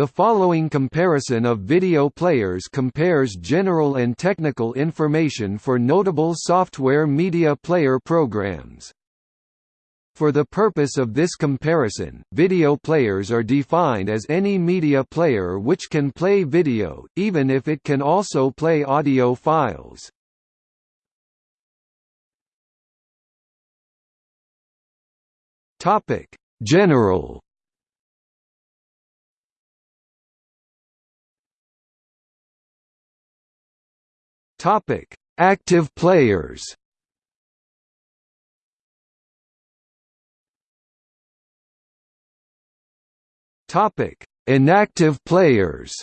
The following comparison of video players compares general and technical information for notable software media player programs. For the purpose of this comparison, video players are defined as any media player which can play video, even if it can also play audio files. General Topic: Active players. Topic: Inactive players.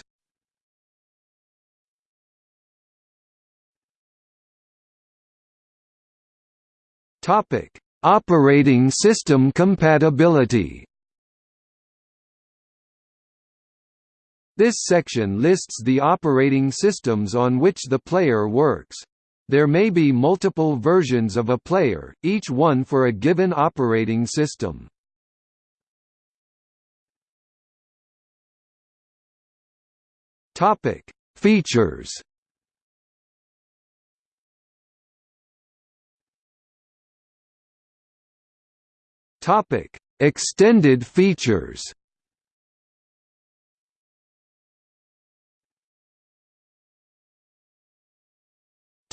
Topic: Operating system compatibility. This section lists the operating systems on which the player works. There may be multiple versions of a player, each one for a given operating system. Topic: Features. Topic: Extended features.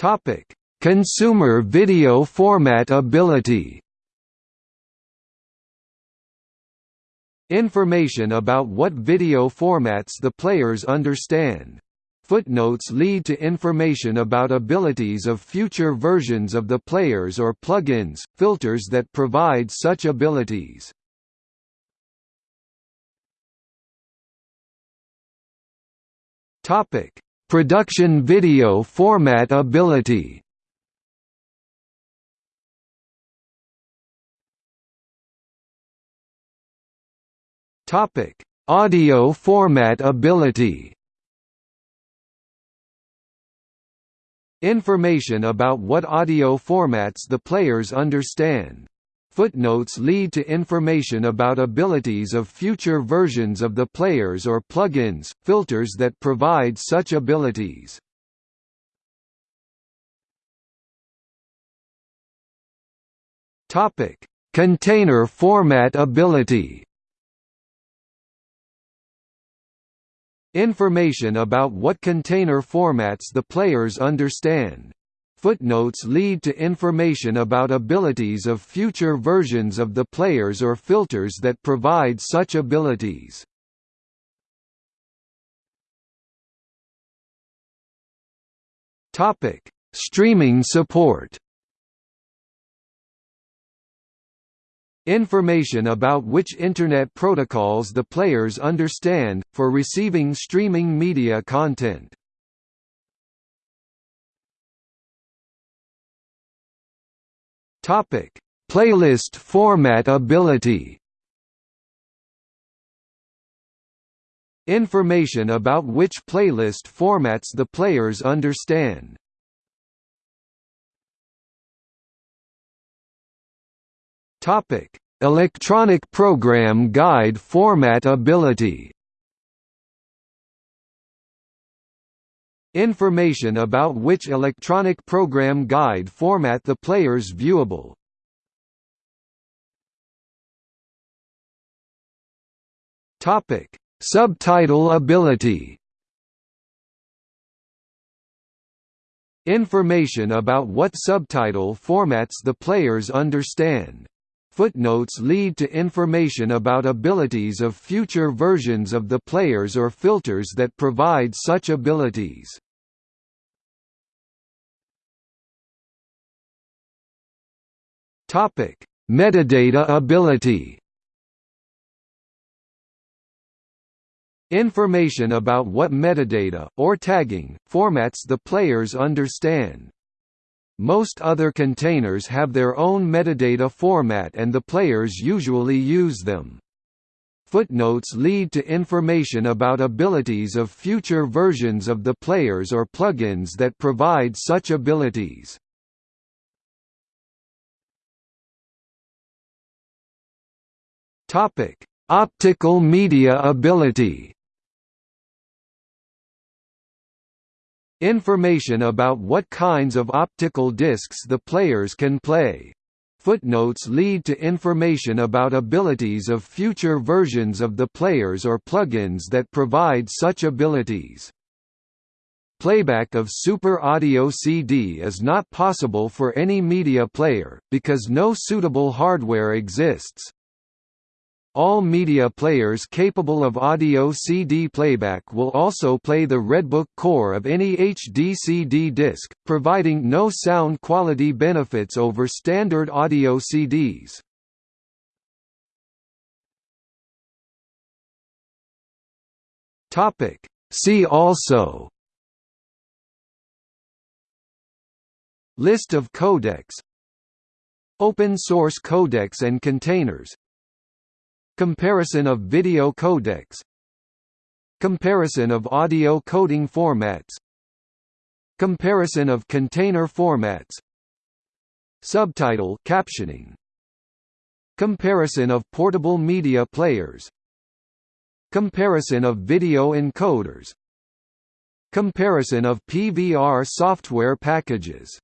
Topic: Consumer video format ability. Information about what video formats the players understand. Footnotes lead to information about abilities of future versions of the players or plugins, filters that provide such abilities. Topic: Production video format ability Topic: Audio format ability. Information about what audio formats the players understand. Footnotes lead to information about abilities of future versions of the players or plugins, filters that provide such abilities. Topic: Container format ability. Information about what container formats the players understand. Footnotes lead to information about abilities of future versions of the players or filters that provide such abilities. Topic: Streaming support. Information about which Internet protocols the players understand, for receiving streaming media content. Topic: Playlist format ability. Information about which playlist formats the players understand. Topic: Electronic program guide format ability. Information about which electronic program guide format the player's viewable. Topic: Subtitle ability. Information about what subtitle formats the players understand. Footnotes lead to information about abilities of future versions of the players or filters that provide such abilities. Topic: Metadata ability. Information about what metadata, or tagging, formats the players understand. Most other containers have their own metadata format and the players usually use them. Footnotes lead to information about abilities of future versions of the players or plugins that provide such abilities. Topic: Optical media ability. Information about what kinds of optical discs the players can play. Footnotes lead to information about abilities of future versions of the players or plugins that provide such abilities. Playback of Super Audio CD is not possible for any media player, because no suitable hardware exists. All media players capable of audio CD playback will also play the Redbook core of any HD CD disc, providing no sound quality benefits over standard audio CDs. See also. List of codecs. Open source codecs and containers Comparison of video codecs. Comparison of audio coding formats. Comparison of container formats. Subtitle captioning. Comparison of portable media players. Comparison of video encoders. Comparison of PVR software packages